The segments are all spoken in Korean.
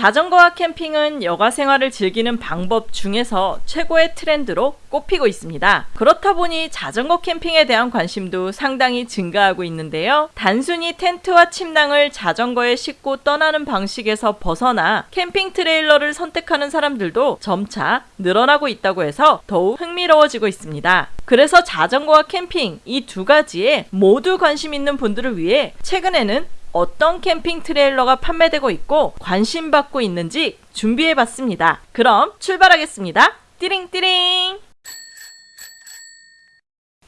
자전거와 캠핑은 여가 생활을 즐기는 방법 중에서 최고의 트렌드로 꼽히고 있습니다. 그렇다 보니 자전거 캠핑에 대한 관심도 상당히 증가하고 있는데요. 단순히 텐트와 침낭을 자전거에 싣고 떠나는 방식에서 벗어나 캠핑 트레일러를 선택하는 사람들도 점차 늘어나고 있다고 해서 더욱 흥미로워지고 있습니다. 그래서 자전거와 캠핑 이 두 가지에 모두 관심 있는 분들을 위해 최근에는 어떤 캠핑 트레일러가 판매되고 있고 관심받고 있는지 준비해 봤습니다. 그럼 출발하겠습니다. 띠링띠링!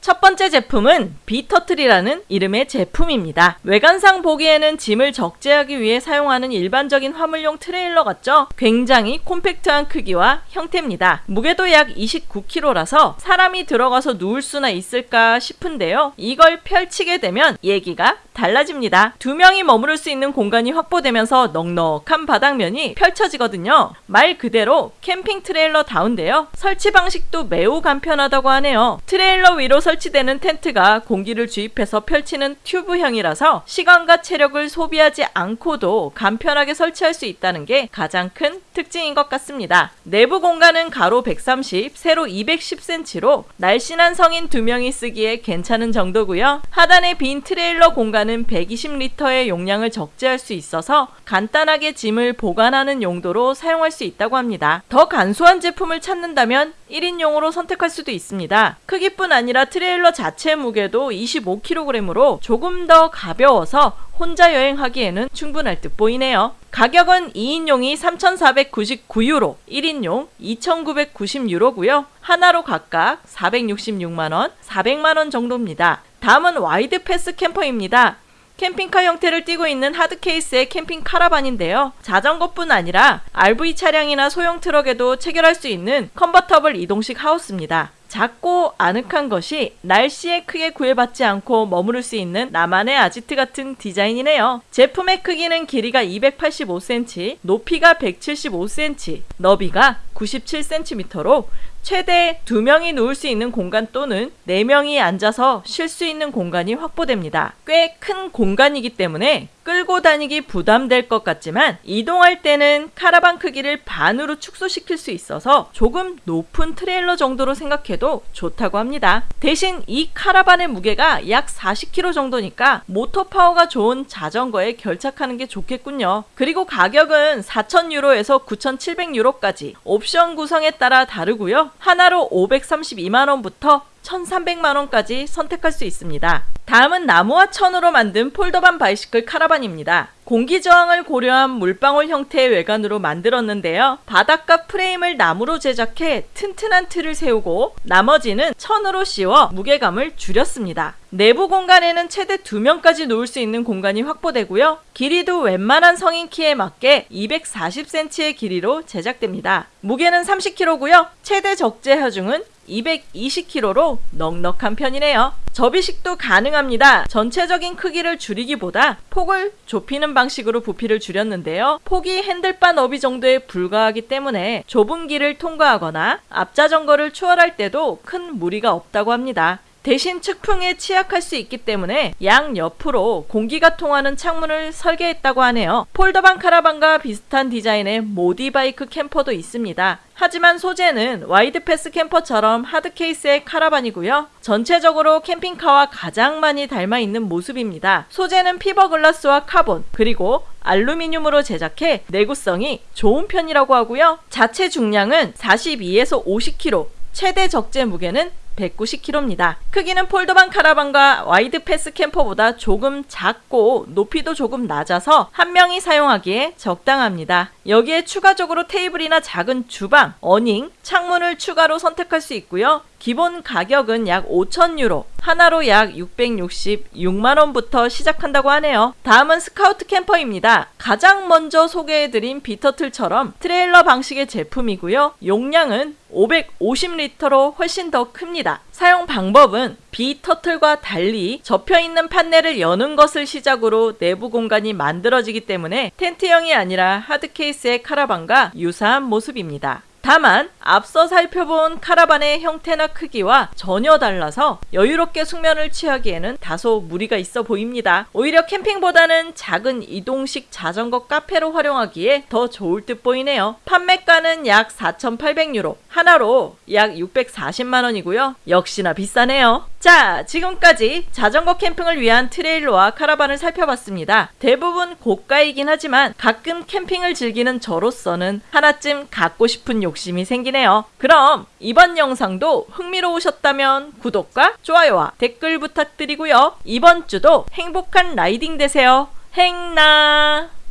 첫 번째 제품은 B-Turtle이라는 이름의 제품입니다. 외관상 보기에는 짐을 적재하기 위해 사용하는 일반적인 화물용 트레일러 같죠? 굉장히 콤팩트한 크기와 형태입니다. 무게도 약 29kg라서 사람이 들어가서 누울 수나 있을까 싶은데요. 이걸 펼치게 되면 얘기가 달라집니다. 두 명이 머무를 수 있는 공간이 확보되면서 넉넉한 바닥면이 펼쳐지거든요. 말 그대로 캠핑 트레일러 다운데요. 설치 방식도 매우 간편하다고 하네요. 트레일러 위로 설치되는 텐트가 공기를 주입해서 펼치는 튜브형이라서 시간과 체력을 소비하지 않고도 간편하게 설치할 수 있다는 게 가장 큰 특징인 것 같습니다. 내부 공간은 가로 130, 세로 210cm로 날씬한 성인 두 명이 쓰기에 괜찮은 정도고요. 하단에 빈 트레일러 공간은 120리터의 용량을 적재할 수 있어서 간단하게 짐을 보관하는 용도로 사용할 수 있다고 합니다. 더 간소한 제품을 찾는다면 1인용으로 선택할 수도 있습니다. 크기뿐 아니라 트레일러 자체 무게도 25kg으로 조금 더 가벼워서 혼자 여행하기에는 충분할 듯 보이네요. 가격은 2인용이 3,499유로, 1인용 2,990유로고요. 한화로 각각 466만원, 400만원 정도입니다. 다음은 Wide Path Camper입니다. 캠핑카 형태를 띠고 있는 hard case의 캠핑 카라반인데요. 자전거뿐 아니라 RV 차량이나 소형 트럭에도 체결할 수 있는 컨버터블 이동식 하우스입니다. 작고 아늑한 것이 날씨에 크게 구애받지 않고 머무를 수 있는 나만의 아지트 같은 디자인이네요. 제품의 크기는 길이가 285cm, 높이가 175cm, 너비가 97cm로 최대 2명이 누울 수 있는 공간 또는 4명이 앉아서 쉴 수 있는 공간이 확보됩니다. 꽤 큰 공간이기 때문에 끌고 다니기 부담될 것 같지만 이동할 때는 카라반 크기를 반으로 축소시킬 수 있어서 조금 높은 트레일러 정도로 생각해도 좋다고 합니다. 대신 이 카라반의 무게가 약 40kg 정도니까 모터 파워가 좋은 자전거에 결착하는 게 좋겠군요. 그리고 가격은 4,000유로에서 9,700유로까지 옵션 구성에 따라 다르고요. 한화로 532만원부터 1,300만 원까지 선택할 수 있습니다. 다음은 나무와 천으로 만든 Foldavan bicycle 카라반입니다. 공기 저항을 고려한 물방울 형태의 외관으로 만들었는데요. 바닥과 프레임을 나무로 제작해 튼튼한 틀을 세우고 나머지는 천으로 씌워 무게감을 줄였습니다. 내부 공간에는 최대 2명까지 놓을 수 있는 공간이 확보되고요. 길이도 웬만한 성인 키에 맞게 240cm의 길이로 제작됩니다. 무게는 30kg고요. 최대 적재 하중은 220kg로 넉넉한 편이네요. 접이식도 가능합니다. 전체적인 크기를 줄이기보다 폭을 좁히는 방식으로 부피를 줄였는데요. 폭이 핸들바 너비 정도에 불과하기 때문에 좁은 길을 통과하거나 앞자전거를 추월할 때도 큰 무리가 없다고 합니다. 대신 측풍에 취약할 수 있기 때문에 양 옆으로 공기가 통하는 창문을 설계했다고 하네요. 폴더반 카라반과 비슷한 디자인의 모디바이크 캠퍼도 있습니다. 하지만 소재는 와이드패스 캠퍼처럼 hard case의 카라반이고요. 전체적으로 캠핑카와 가장 많이 닮아 있는 모습입니다. 소재는 fiberglass와 카본 그리고 알루미늄으로 제작해 내구성이 좋은 편이라고 하고요. 자체 중량은 42에서 50kg, 최대 적재 무게는 190kg입니다. 크기는 폴더반 카라반과 와이드 패스 캠퍼보다 조금 작고 높이도 조금 낮아서 한 명이 사용하기에 적당합니다. 여기에 추가적으로 테이블이나 작은 주방, awning, 창문을 추가로 선택할 수 있고요. 기본 가격은 약 5,000유로, 한화로 약 666만원부터 시작한다고 하네요. 다음은 스카우트 캠퍼입니다. 가장 먼저 소개해드린 비터틀처럼 트레일러 방식의 제품이고요. 용량은 550리터로 훨씬 더 큽니다. 사용 방법은 비터틀과 달리 접혀있는 판넬을 여는 것을 시작으로 내부 공간이 만들어지기 때문에 텐트형이 아니라 hard case의 카라반과 유사한 모습입니다. 다만 앞서 살펴본 카라반의 형태나 크기와 전혀 달라서 여유롭게 숙면을 취하기에는 다소 무리가 있어 보입니다. 오히려 캠핑보다는 작은 이동식 자전거 카페로 활용하기에 더 좋을 듯 보이네요. 판매가는 약 4,800유로, 한화로 약 640만 원이고요. 역시나 비싸네요. 자, 지금까지 자전거 캠핑을 위한 트레일러와 카라반을 살펴봤습니다. 대부분 고가이긴 하지만 가끔 캠핑을 즐기는 저로서는 하나쯤 갖고 싶은 욕심이 생기네요. 그럼 이번 영상도 흥미로우셨다면 구독과 좋아요와 댓글 부탁드리고요. 이번 주도 행복한 riding 되세요. 행나!